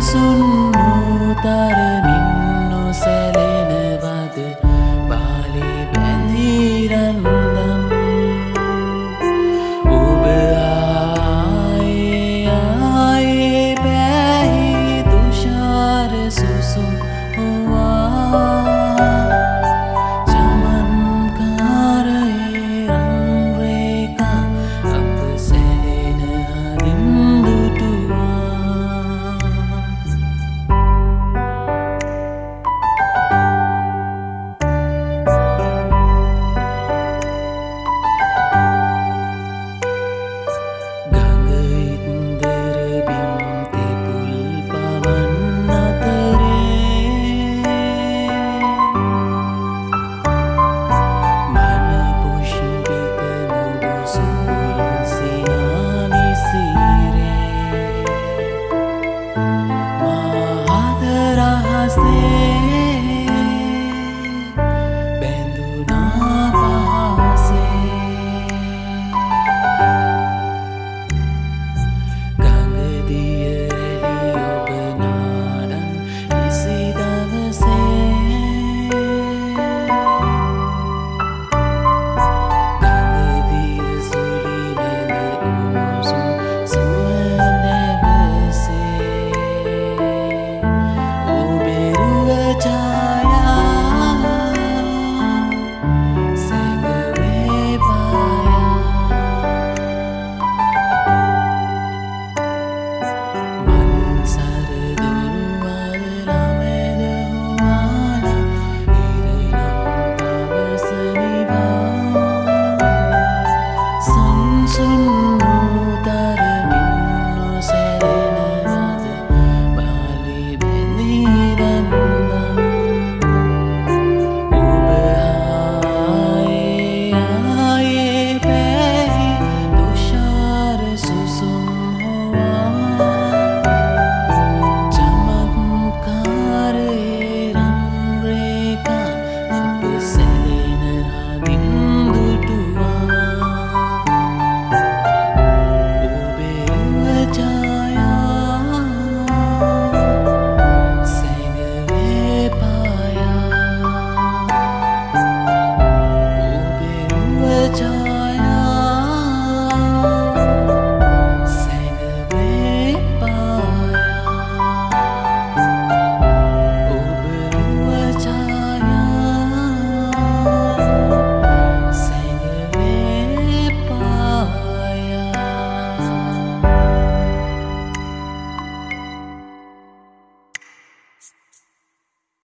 සුන් නූතරමින් නොසැලෙනවද? බාලි පැඳීරන්දම්. ඔබ ආයේ ආයේ පැහි තුෂාර සුසුම්. sin.